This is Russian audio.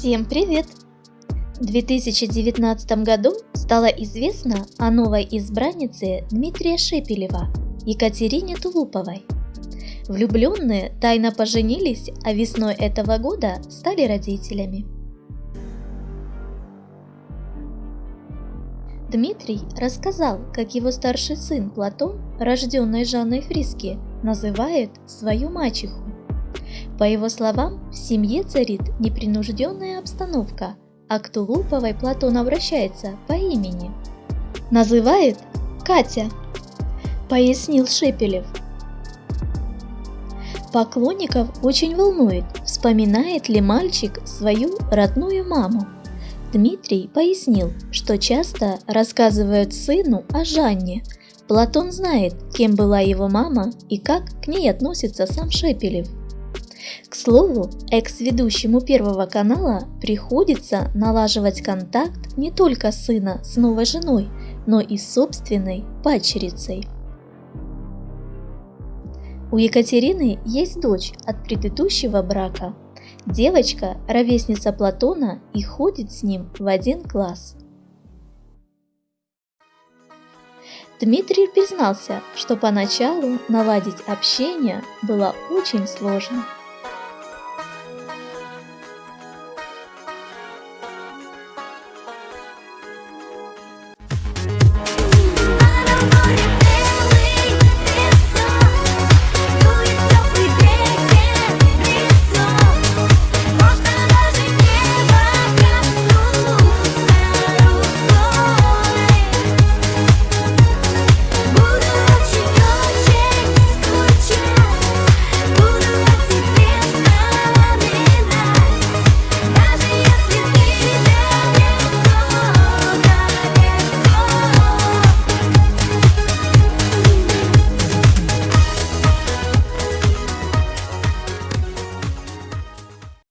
Всем привет! В 2019 году стало известно о новой избраннице Дмитрия Шепелева, Екатерине Тулуповой. Влюбленные тайно поженились, а весной этого года стали родителями. Дмитрий рассказал, как его старший сын Платон, рожденный Жанной Фриски, называет свою мачеху. По его словам, в семье царит непринужденная обстановка, а к Тулуповой Платон обращается по имени. Называет Катя, пояснил Шепелев. Поклонников очень волнует, вспоминает ли мальчик свою родную маму. Дмитрий пояснил, что часто рассказывают сыну о Жанне. Платон знает, кем была его мама и как к ней относится сам Шепелев. К слову, экс-ведущему Первого канала приходится налаживать контакт не только сына с новой женой, но и с собственной падчерицей. У Екатерины есть дочь от предыдущего брака. Девочка – ровесница Платона и ходит с ним в один класс. Дмитрий признался, что поначалу наладить общение было очень сложно –